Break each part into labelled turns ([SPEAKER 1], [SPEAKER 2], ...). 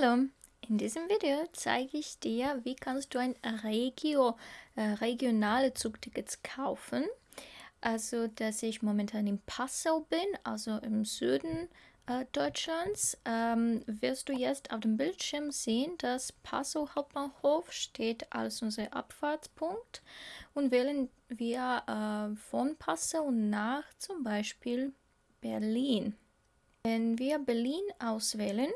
[SPEAKER 1] Hallo, in diesem Video zeige ich dir, wie kannst du ein Regio, äh, regionale Zugtickets kaufen. Also, dass ich momentan in Passau bin, also im Süden äh, Deutschlands, ähm, wirst du jetzt auf dem Bildschirm sehen, dass Passau Hauptbahnhof steht als unser Abfahrtspunkt und wählen wir äh, von Passau nach zum Beispiel Berlin. Wenn wir Berlin auswählen,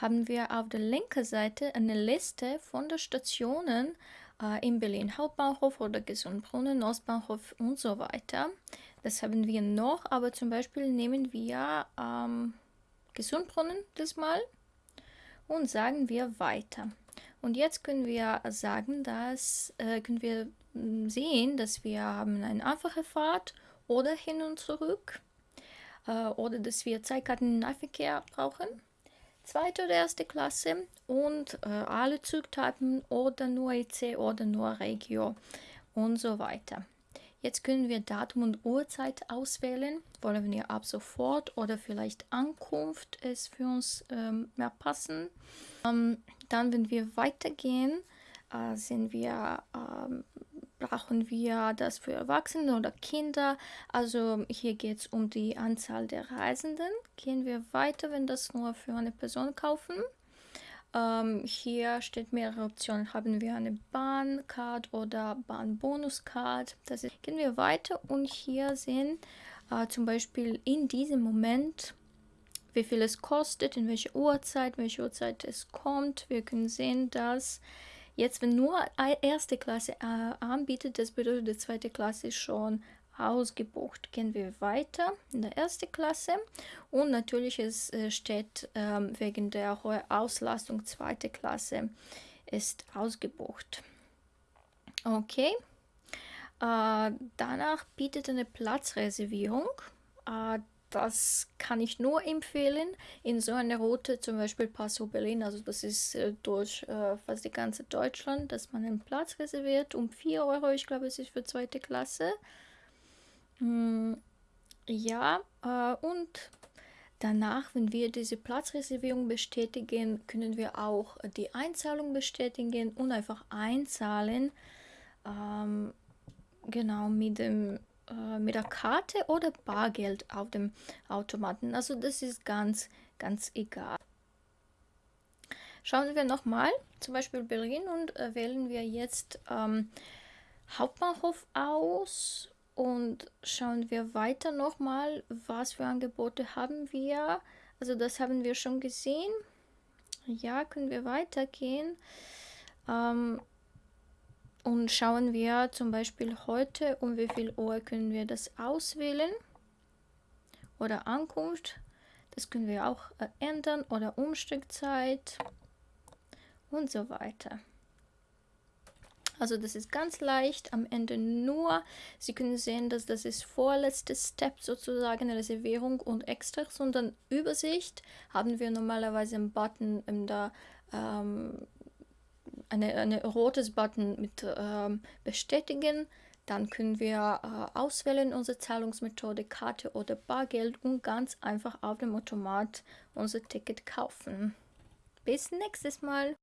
[SPEAKER 1] haben wir auf der linken Seite eine Liste von den Stationen äh, in Berlin Hauptbahnhof oder Gesundbrunnen, Ostbahnhof und so weiter. Das haben wir noch, aber zum Beispiel nehmen wir ähm, Gesundbrunnen diesmal und sagen wir weiter. Und jetzt können wir sagen, dass äh, können wir hm, sehen, dass wir haben eine einfache Fahrt oder hin und zurück äh, oder dass wir Zeitkarten-Nahverkehr brauchen zweite oder erste Klasse und äh, alle Zugtypen oder nur EC oder nur Regio und so weiter. Jetzt können wir Datum und Uhrzeit auswählen. Wollen wir ab sofort oder vielleicht Ankunft ist für uns ähm, mehr passen. Ähm, dann, wenn wir weitergehen, äh, sind wir ähm, brauchen wir das für Erwachsene oder Kinder. Also hier geht es um die Anzahl der Reisenden. Gehen wir weiter, wenn das nur für eine Person kaufen. Ähm, hier steht mehrere Optionen. Haben wir eine Bahncard oder Bahnbonuscard. Gehen wir weiter und hier sehen äh, zum Beispiel in diesem Moment wie viel es kostet, in welcher Uhrzeit, welche Uhrzeit es kommt. Wir können sehen, dass Jetzt, wenn nur erste Klasse äh, anbietet, das bedeutet, die zweite Klasse ist schon ausgebucht. Gehen wir weiter in der ersten Klasse und natürlich es äh, steht ähm, wegen der hohen Auslastung zweite Klasse ist ausgebucht. Okay. Äh, danach bietet eine Platzreservierung. Das kann ich nur empfehlen in so einer Route, zum Beispiel Passau Berlin, also das ist äh, durch äh, fast die ganze Deutschland, dass man einen Platz reserviert um 4 Euro, ich glaube es ist für zweite Klasse. Hm, ja, äh, und danach, wenn wir diese Platzreservierung bestätigen, können wir auch die Einzahlung bestätigen und einfach einzahlen. Ähm, genau, mit dem äh, mit der Karte oder Bargeld auf dem Automaten. Also das ist ganz, ganz egal. Schauen wir nochmal, zum Beispiel Berlin und äh, wählen wir jetzt ähm, Hauptbahnhof aus und schauen wir weiter nochmal, was für Angebote haben wir. Also das haben wir schon gesehen. Ja, können wir weitergehen. Ähm, und schauen wir zum Beispiel heute, um wie viel Uhr können wir das auswählen. Oder Ankunft. Das können wir auch äh, ändern. Oder Umsteigzeit. Und so weiter. Also das ist ganz leicht. Am Ende nur, Sie können sehen, dass das ist vorletzte Step sozusagen, Reservierung und Extras. Und dann Übersicht haben wir normalerweise einen Button in der ähm, eine, eine rotes Button mit ähm, bestätigen. Dann können wir äh, auswählen unsere Zahlungsmethode, Karte oder Bargeld und ganz einfach auf dem Automat unser Ticket kaufen. Bis nächstes Mal.